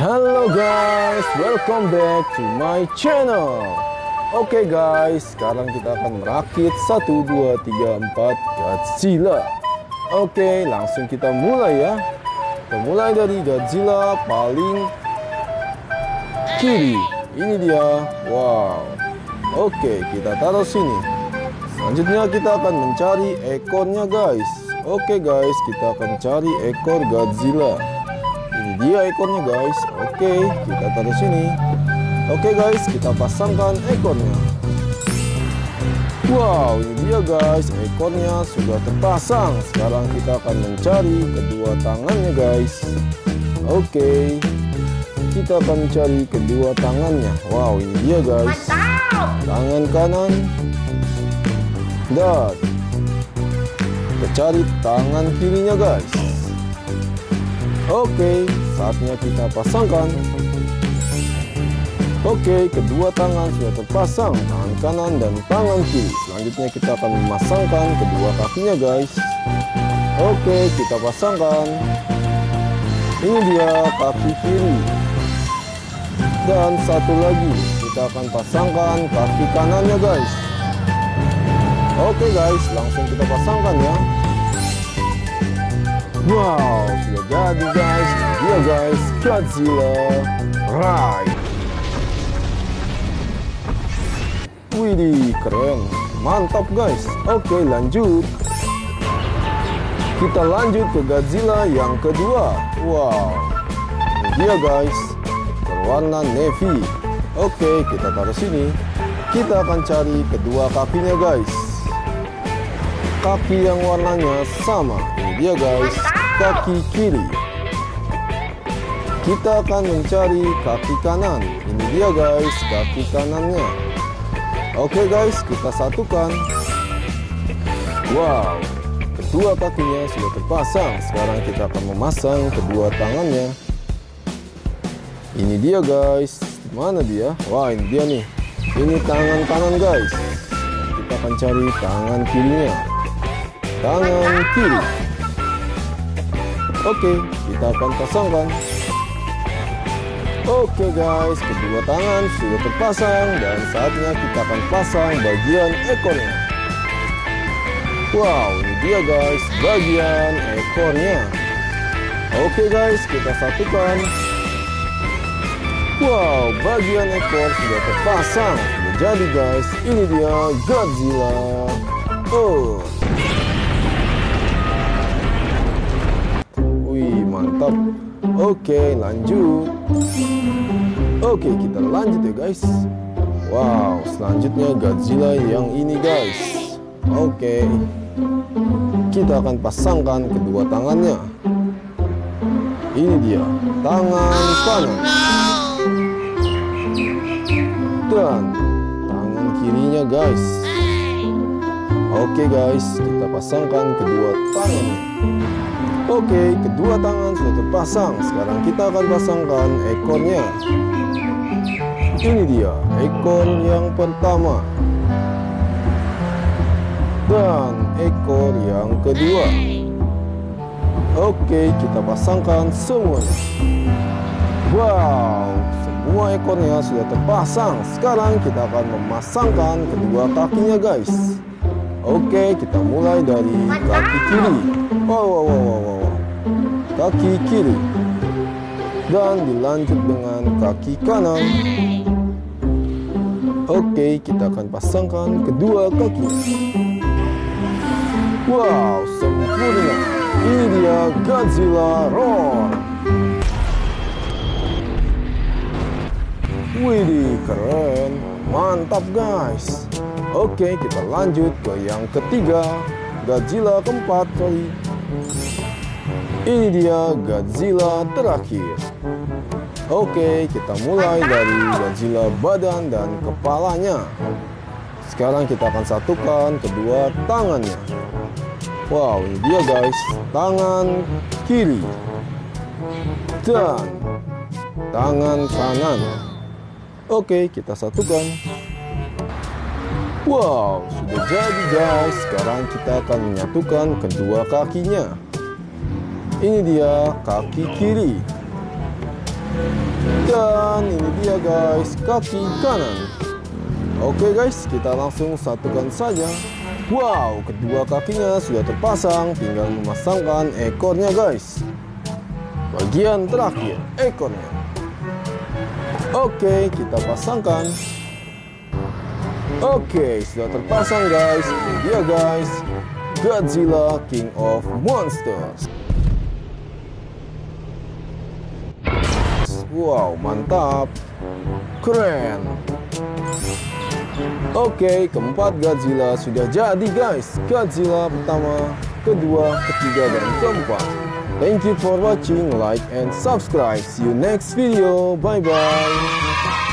Halo guys, welcome back to my channel. Oke guys, sekarang kita akan merakit 1, 2, 3, 4 Godzilla. Oke, langsung kita mulai ya. Kita mulai dari Godzilla paling kiri. Ini dia, wow. Oke, kita taruh sini. Selanjutnya kita akan mencari ekornya guys. Oke guys, kita akan cari ekor Godzilla ini dia ekornya guys. Oke kita taruh sini. Oke guys kita pasangkan ekornya. Wow ini dia guys. Ekornya sudah terpasang. Sekarang kita akan mencari kedua tangannya guys. Oke kita akan mencari kedua tangannya. Wow ini dia guys. Tangan kanan. Dan kita cari tangan kirinya guys Oke, saatnya kita pasangkan. Oke, kedua tangan sudah terpasang, tangan kanan dan tangan kiri. Selanjutnya kita akan memasangkan kedua kakinya, guys. Oke, kita pasangkan. Ini dia kaki kiri. Dan satu lagi, kita akan pasangkan kaki kanannya, guys. Oke, guys, langsung kita pasangkan ya. Wow, sudah jadi guys. Guys, Godzilla Ride. Widih, keren. Mantap guys. Oke, lanjut. Kita lanjut ke Godzilla yang kedua. Wow. Ini dia guys. Berwarna navy. Oke, kita taruh sini. Kita akan cari kedua kakinya guys. Kaki yang warnanya sama. Ini dia guys kaki kiri kita akan mencari kaki kanan. Ini dia guys kaki kanannya. Oke guys kita satukan. Wow kedua kakinya sudah terpasang. Sekarang kita akan memasang kedua tangannya. Ini dia guys. Mana dia? Wah ini dia nih. Ini tangan kanan guys. Kita akan cari tangan kirinya. Tangan kiri. Oke, kita akan pasangkan. Oke guys, kedua tangan sudah terpasang dan saatnya kita akan pasang bagian ekornya. Wow, ini dia guys, bagian ekornya. Oke guys, kita satukan. Wow, bagian ekor sudah terpasang. Jadi guys, ini dia Godzilla. Oh. Oke lanjut. Oke kita lanjut ya guys. Wow selanjutnya Godzilla yang ini guys. Oke kita akan pasangkan kedua tangannya. Ini dia tangan kanan. Dan tangan kirinya guys. Oke guys kita pasangkan kedua tangannya Oke, kedua tangan sudah terpasang. Sekarang kita akan pasangkan ekornya. Ini dia, ekor yang pertama. Dan ekor yang kedua. Oke, kita pasangkan semuanya. Wow, semua ekornya sudah terpasang. Sekarang kita akan memasangkan kedua kakinya, guys. Oke, kita mulai dari kaki kiri. Wow, wow, wow, wow, kaki kiri. Dan dilanjut dengan kaki kanan. Oke kita akan pasangkan kedua kaki. Wow sempurna. Ini dia Godzilla Roar. Widih keren. Mantap guys. Oke kita lanjut ke yang ketiga. Godzilla keempat sorry ini dia Godzilla terakhir. Oke, kita mulai dari Godzilla badan dan kepalanya. Sekarang kita akan satukan kedua tangannya. Wow, ini dia guys, tangan kiri dan tangan kanan. Oke, kita satukan. Wow, sudah jadi guys. Sekarang kita akan menyatukan kedua kakinya. Ini dia kaki kiri. Dan ini dia guys, kaki kanan. Oke guys, kita langsung satukan saja. Wow, kedua kakinya sudah terpasang, tinggal memasangkan ekornya guys. Bagian terakhir, ekornya. Oke, kita pasangkan. Oke, sudah terpasang guys. Ini dia guys, Godzilla King of Monsters. Wow, mantap. Keren. Oke, keempat Godzilla sudah jadi guys. Godzilla pertama, kedua, ketiga, dan keempat. Thank you for watching, like and subscribe. See you next video. Bye bye.